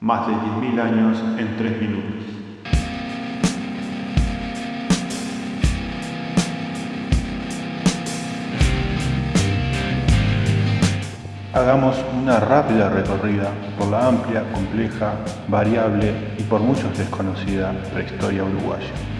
Más de 10.000 años en 3 minutos. Hagamos una rápida recorrida por la amplia, compleja, variable y por muchos desconocida prehistoria uruguaya.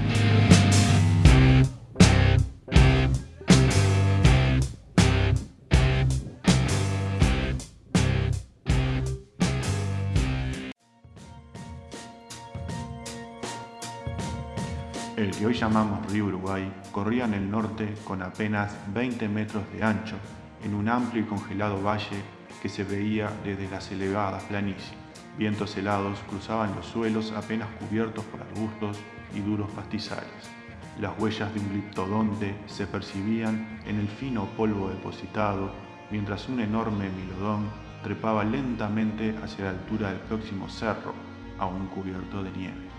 El que hoy llamamos río Uruguay corría en el norte con apenas 20 metros de ancho en un amplio y congelado valle que se veía desde las elevadas planicies. Vientos helados cruzaban los suelos apenas cubiertos por arbustos y duros pastizales. Las huellas de un gliptodonte se percibían en el fino polvo depositado, mientras un enorme milodón trepaba lentamente hacia la altura del próximo cerro, aún cubierto de nieve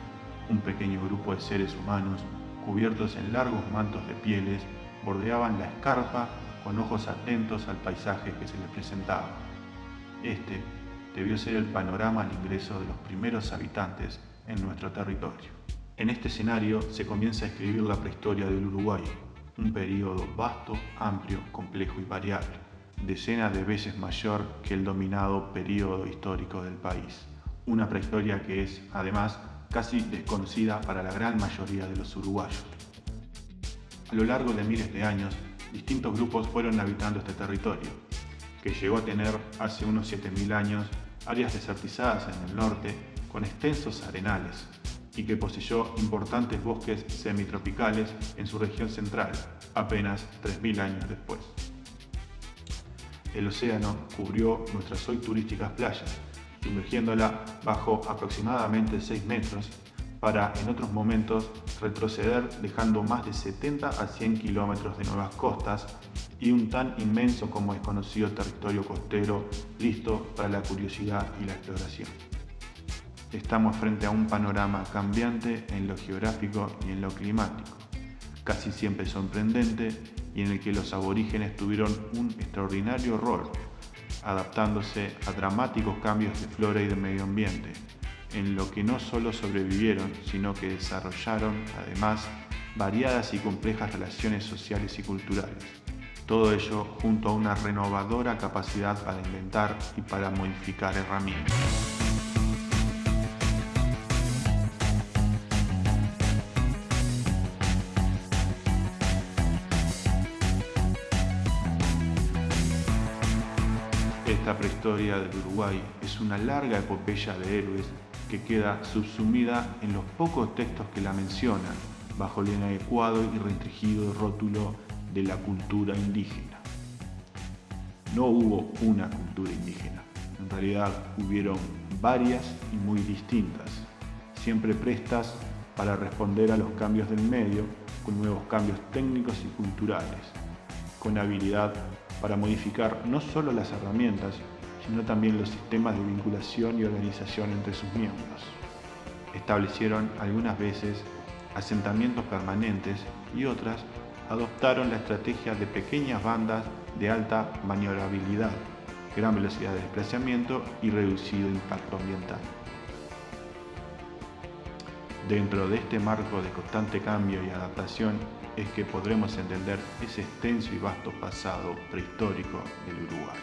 un pequeño grupo de seres humanos, cubiertos en largos mantos de pieles, bordeaban la escarpa con ojos atentos al paisaje que se les presentaba. Este debió ser el panorama al ingreso de los primeros habitantes en nuestro territorio. En este escenario se comienza a escribir la prehistoria del Uruguay, un periodo vasto, amplio, complejo y variable, decenas de veces mayor que el dominado periodo histórico del país. Una prehistoria que es, además, casi desconocida para la gran mayoría de los uruguayos. A lo largo de miles de años, distintos grupos fueron habitando este territorio, que llegó a tener hace unos 7.000 años áreas desertizadas en el norte con extensos arenales y que poseyó importantes bosques semitropicales en su región central, apenas 3.000 años después. El océano cubrió nuestras hoy turísticas playas, sumergiéndola bajo aproximadamente 6 metros para en otros momentos retroceder dejando más de 70 a 100 kilómetros de nuevas costas y un tan inmenso como desconocido territorio costero listo para la curiosidad y la exploración. Estamos frente a un panorama cambiante en lo geográfico y en lo climático, casi siempre sorprendente y en el que los aborígenes tuvieron un extraordinario rol adaptándose a dramáticos cambios de flora y de medio ambiente, en lo que no solo sobrevivieron, sino que desarrollaron, además, variadas y complejas relaciones sociales y culturales. Todo ello junto a una renovadora capacidad para inventar y para modificar herramientas. Esta prehistoria del Uruguay es una larga epopeya de héroes que queda subsumida en los pocos textos que la mencionan, bajo el inadecuado y restringido rótulo de la cultura indígena. No hubo una cultura indígena, en realidad hubieron varias y muy distintas, siempre prestas para responder a los cambios del medio con nuevos cambios técnicos y culturales, con habilidad para modificar no solo las herramientas, sino también los sistemas de vinculación y organización entre sus miembros. Establecieron algunas veces asentamientos permanentes y otras adoptaron la estrategia de pequeñas bandas de alta maniobrabilidad, gran velocidad de desplazamiento y reducido impacto ambiental. Dentro de este marco de constante cambio y adaptación es que podremos entender ese extenso y vasto pasado prehistórico del Uruguay.